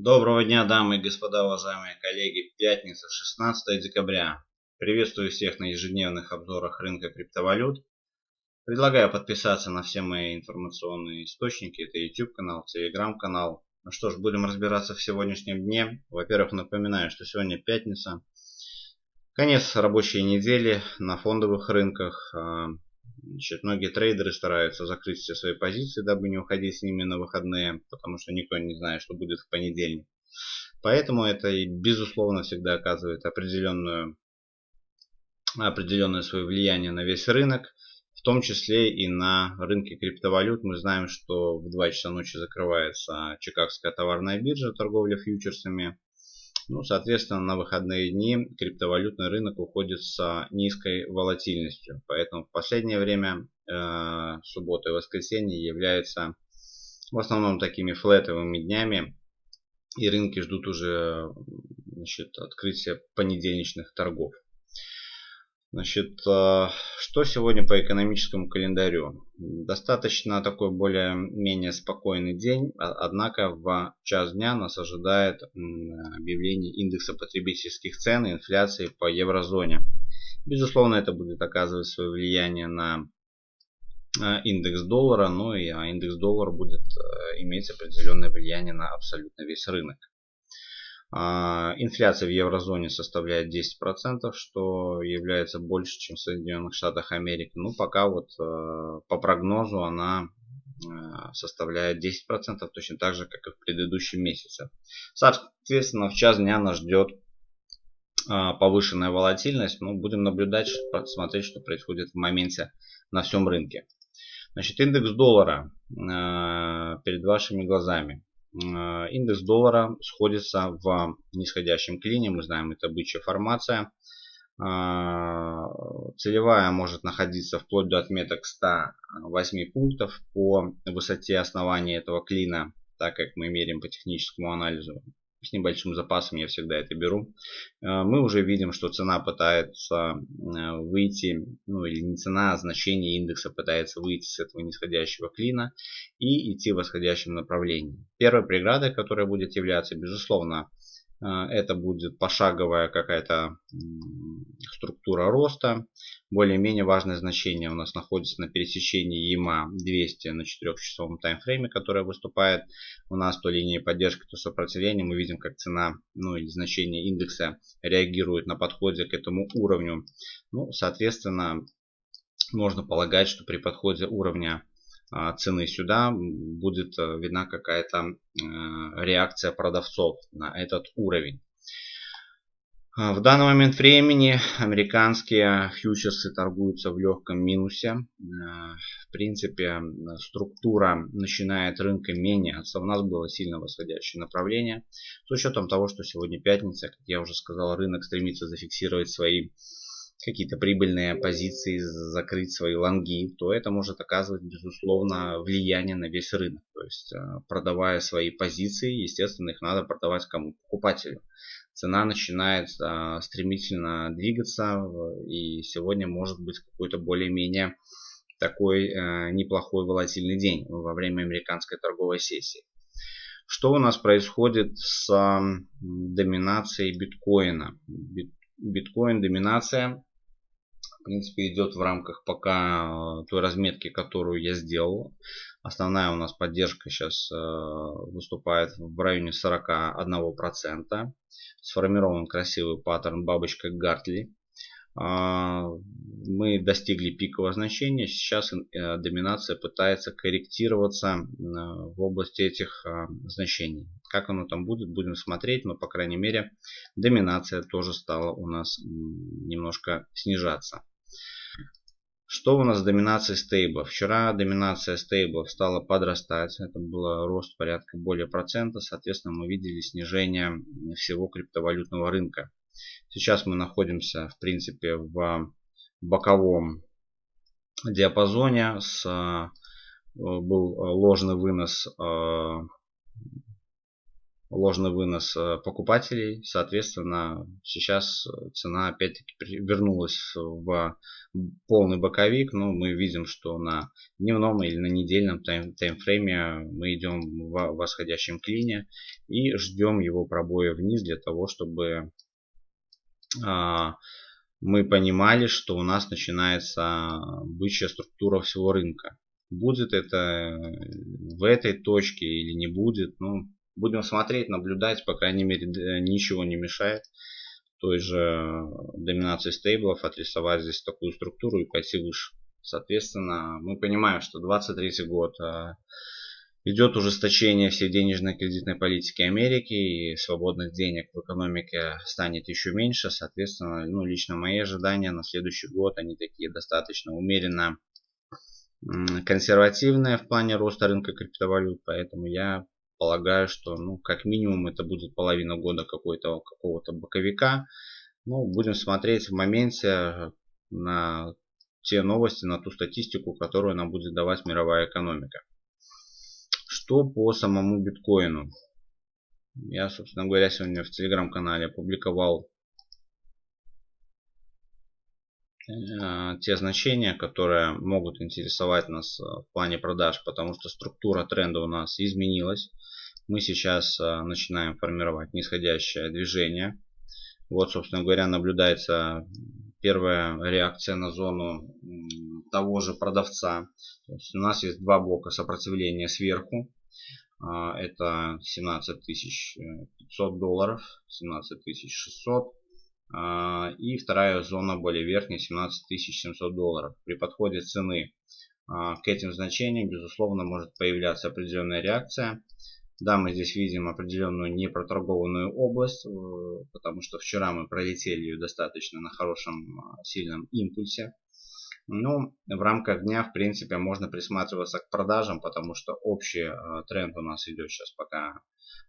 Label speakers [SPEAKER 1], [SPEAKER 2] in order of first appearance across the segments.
[SPEAKER 1] Доброго дня, дамы и господа, уважаемые коллеги. Пятница, 16 декабря. Приветствую всех на ежедневных обзорах рынка криптовалют. Предлагаю подписаться на все мои информационные источники. Это YouTube канал, Telegram канал. Ну что ж, будем разбираться в сегодняшнем дне. Во-первых, напоминаю, что сегодня пятница. Конец рабочей недели на фондовых рынках. Значит, многие трейдеры стараются закрыть все свои позиции, дабы не уходить с ними на выходные, потому что никто не знает, что будет в понедельник. Поэтому это, безусловно, всегда оказывает определенную, определенное свое влияние на весь рынок, в том числе и на рынке криптовалют. Мы знаем, что в 2 часа ночи закрывается Чикагская товарная биржа торговля фьючерсами. Ну, соответственно, на выходные дни криптовалютный рынок уходит с низкой волатильностью. Поэтому в последнее время э, суббота и воскресенье являются в основном такими флетовыми днями. И рынки ждут уже значит, открытия понедельничных торгов. Значит, э, что сегодня по экономическому календарю? Достаточно такой более-менее спокойный день, а, однако в час дня нас ожидает объявление индекса потребительских цен и инфляции по еврозоне. Безусловно, это будет оказывать свое влияние на э, индекс доллара, но и а индекс доллара будет иметь определенное влияние на абсолютно весь рынок. А, инфляция в еврозоне составляет 10%, что является больше, чем в Соединенных Штатах Америки. Ну, пока вот э, по прогнозу она э, составляет 10%, точно так же, как и в предыдущем месяце. Соответственно, в час дня нас ждет а, повышенная волатильность. Ну, будем наблюдать, смотреть, что происходит в моменте на всем рынке. Значит, индекс доллара перед вашими глазами. Э, индекс доллара сходится в нисходящем клине. Мы знаем, это бычья формация. Э, целевая может находиться вплоть до отметок 108 пунктов по высоте основания этого клина, так как мы меряем по техническому анализу с небольшим запасом, я всегда это беру. Э, мы уже видим, что цена пытается э, выйти, ну или не цена, а значение индекса пытается выйти с этого нисходящего клина и идти в восходящем направлении. Первой преградой, которая будет являться, безусловно, э, это будет пошаговая какая-то структура роста. Более-менее важное значение у нас находится на пересечении EMA 200 на 4-часовом таймфрейме, которая выступает у нас то линии поддержки, то сопротивления. Мы видим, как цена ну, или значение индекса реагирует на подходе к этому уровню. Ну, соответственно, можно полагать, что при подходе уровня а, цены сюда будет а, видна какая-то а, реакция продавцов на этот уровень. А, в данный момент времени американские фьючерсы торгуются в легком минусе. А, в принципе, структура начинает рынка меняться. У нас было сильно восходящее направление. С учетом того, что сегодня пятница, как я уже сказал, рынок стремится зафиксировать свои какие-то прибыльные позиции, закрыть свои лонги, то это может оказывать, безусловно, влияние на весь рынок. То есть, а, продавая свои позиции, естественно, их надо продавать кому? Покупателю цена начинает а, стремительно двигаться. И сегодня может быть какой-то более-менее такой а, неплохой волатильный день во время американской торговой сессии. Что у нас происходит с доминацией биткоина? Биткоин доминация принципе идет в рамках пока той разметки, которую я сделал. Основная у нас поддержка сейчас э, выступает в районе 41%. Сформирован красивый паттерн бабочка Гартли. А, мы достигли пикового значения. Сейчас э, доминация пытается корректироваться э, в области этих значений. Как оно там будет, будем смотреть. Но, по крайней мере, доминация тоже стала у нас немножко снижаться. Что у нас с доминацией стейбла? Вчера доминация стейбла стала подрастать. Это был рост порядка более процента. Соответственно, мы видели снижение всего криптовалютного рынка. Сейчас мы находимся, в принципе, в боковом диапазоне. С, э, был ложный вынос э, ложный вынос э, покупателей. Соответственно, сейчас цена опять-таки вернулась в полный боковик. Но мы видим, что на дневном или на недельном тайм таймфрейме мы идем в восходящем клине и ждем его пробоя вниз для того, чтобы а, мы понимали, что у нас начинается бычья структура всего рынка. Будет это в этой точке или не будет, ну, Будем смотреть, наблюдать, по крайней мере, ничего не мешает той же доминации стейблов отрисовать здесь такую структуру и пойти выше. Соответственно, мы понимаем, что 23 год а, идет ужесточение всей денежно-кредитной политики Америки и свободных денег в экономике станет еще меньше. Соответственно, ну, лично мои ожидания на следующий год, они такие достаточно умеренно консервативные в плане роста рынка криптовалют. Поэтому я полагаю, что ну, как минимум это будет половина года какой-то какого-то боковика. Ну, будем смотреть в моменте на те новости, на ту статистику, которую нам будет давать мировая экономика. Что по самому биткоину? Я, собственно говоря, сегодня в телеграм-канале опубликовал э, те значения, которые могут интересовать нас в плане продаж, потому что структура тренда у нас изменилась мы сейчас а, начинаем формировать нисходящее движение. Вот, собственно говоря, наблюдается первая реакция на зону того же продавца. То есть у нас есть два блока сопротивления сверху. А, это 17 500 долларов, 17 600. А, и вторая зона более верхняя 17 700 долларов. При подходе цены к этим значениям, безусловно, может появляться определенная реакция. Да, мы здесь видим определенную непроторгованную область, э, потому что вчера мы пролетели ее достаточно на хорошем а, сильном импульсе. Но в рамках дня, в принципе, можно присматриваться к продажам, потому что общий а, тренд у нас идет сейчас пока,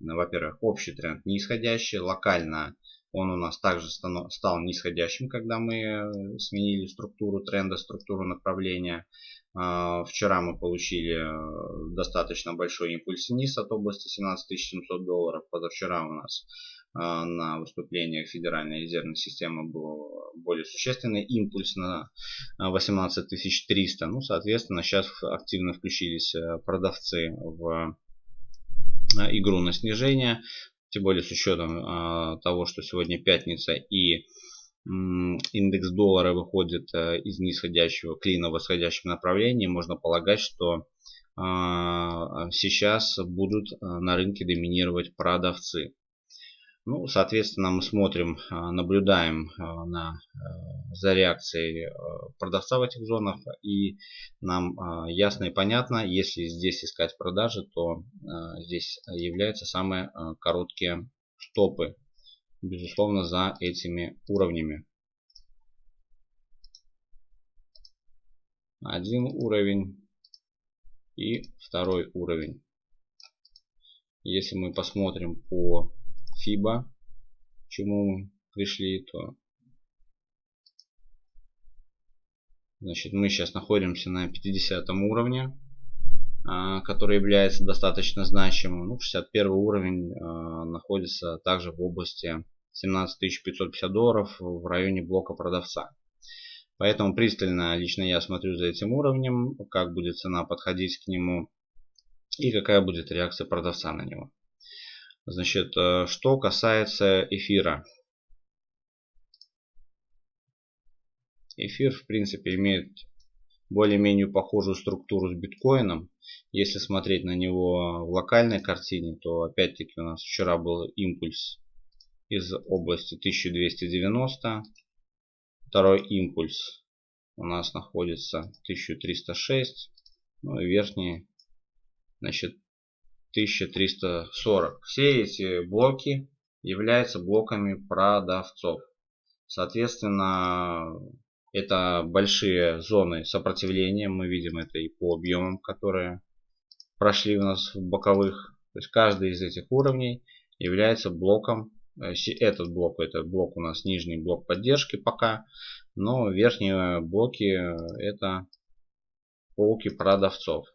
[SPEAKER 1] во-первых, общий тренд нисходящий, локально он у нас также стал нисходящим, когда мы э, сменили структуру тренда, структуру направления. А, вчера мы получили э, достаточно большой импульс вниз от области 17 700 долларов. Позавчера у нас а, на выступлениях Федеральной резервной системы был более существенный импульс на 18 300. Ну, соответственно, сейчас активно включились э, продавцы в игру на снижение. Тем более с учетом того, что сегодня пятница и индекс доллара выходит э, из нисходящего клина в восходящем направлении, можно полагать, что а, сейчас будут э, на рынке доминировать продавцы. Ну, соответственно, мы смотрим, а, наблюдаем на, э, за реакцией э, продавца в этих зонах. И нам ясно и понятно, если здесь искать продажи, то здесь являются самые короткие стопы. Безусловно, за этими уровнями. Один уровень и второй уровень. Если мы посмотрим по FIBA, к чему мы пришли, то значит, мы сейчас находимся на 50 уровне, который является достаточно значимым. Ну, 61 уровень а, находится также в области 17 550 долларов в районе блока продавца. Поэтому пристально лично я смотрю за этим уровнем, как будет цена подходить к нему и какая будет реакция продавца на него. Значит, э, что касается эфира. Эфир, в принципе, имеет более-менее похожую структуру с биткоином. Если смотреть на него в локальной картине, то опять-таки у нас вчера был импульс из области 1290. Второй импульс у нас находится 1306. Ну и верхний, значит, 1340. Все эти блоки являются блоками продавцов. Соответственно, это большие зоны сопротивления. Мы видим это и по объемам, которые прошли у нас в боковых. То есть каждый из этих уровней является блоком. Э, этот блок, это блок у нас нижний блок поддержки пока. Но верхние блоки это полки продавцов.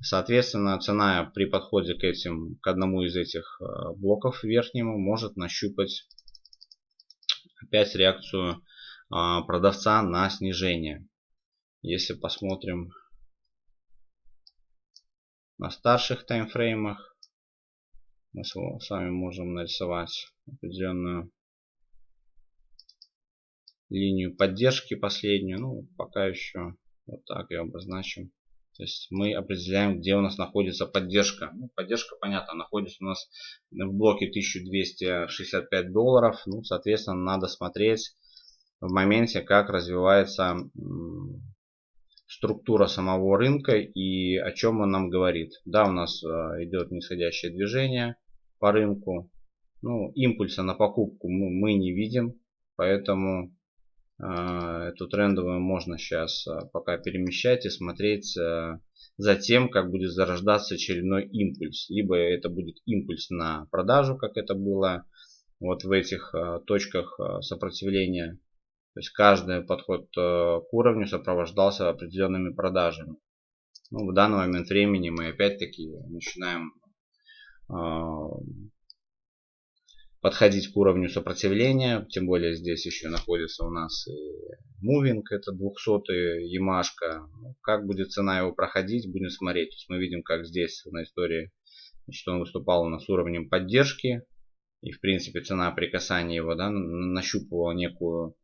[SPEAKER 1] Соответственно, цена при подходе к этим, к одному из этих э, блоков верхнему может нащупать опять реакцию продавца на снижение. Если посмотрим на старших таймфреймах, мы с вами можем нарисовать определенную линию поддержки последнюю. Ну, пока еще вот так ее обозначим. То есть мы определяем, где у нас находится поддержка. Ну, поддержка, понятно, находится у нас в блоке 1265 долларов. Ну, соответственно, надо смотреть в моменте, как развивается структура самого рынка и о чем он нам говорит. Да, у нас э, идет нисходящее движение по рынку. Ну, импульса на покупку мы, не видим, поэтому а, эту трендовую можно сейчас а, пока перемещать и смотреть за тем, как будет зарождаться очередной импульс. Либо это будет импульс на продажу, как это было вот в этих точках сопротивления. То есть каждый подход к уровню сопровождался определенными продажами. Ну, в данный момент времени мы опять-таки начинаем подходить к уровню сопротивления. Тем более здесь еще находится у нас и мувинг, это 200 Ямашка. Как будет цена его проходить, будем смотреть. То есть мы видим, как здесь на истории что он выступал у нас уровнем поддержки. И в принципе цена при касании его да, нащупывала некую,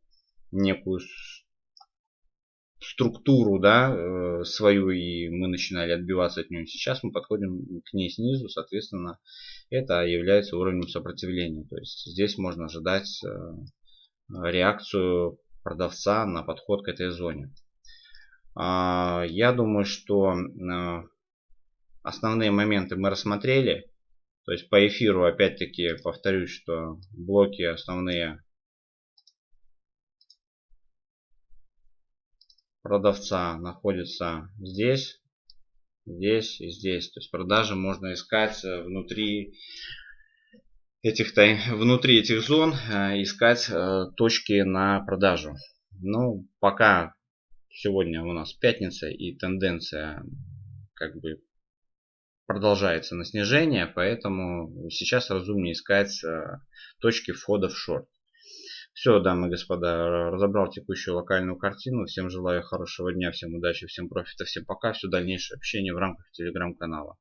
[SPEAKER 1] некую структуру да, э, свою и мы начинали отбиваться от нее. Сейчас мы подходим к ней снизу, соответственно, это является уровнем сопротивления. То есть здесь можно ожидать э, реакцию продавца на подход к этой зоне. А, я думаю, что э, основные моменты мы рассмотрели. То есть по эфиру опять-таки повторюсь, что блоки основные продавца находятся здесь здесь и здесь. То есть продажи можно искать э, внутри этих, внутри этих зон, э, искать э, точки на продажу. Ну, пока сегодня у нас пятница и тенденция как бы продолжается на снижение, поэтому сейчас разумнее искать точки входа в шорт. Все, дамы и господа, разобрал текущую локальную картину. Всем желаю хорошего дня, всем удачи, всем профита, всем пока. Все дальнейшее общение в рамках телеграм-канала.